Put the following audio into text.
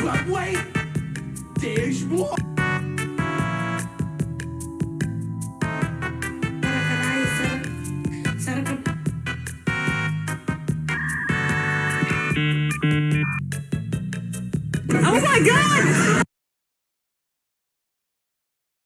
Broadway, there's more. Oh my god!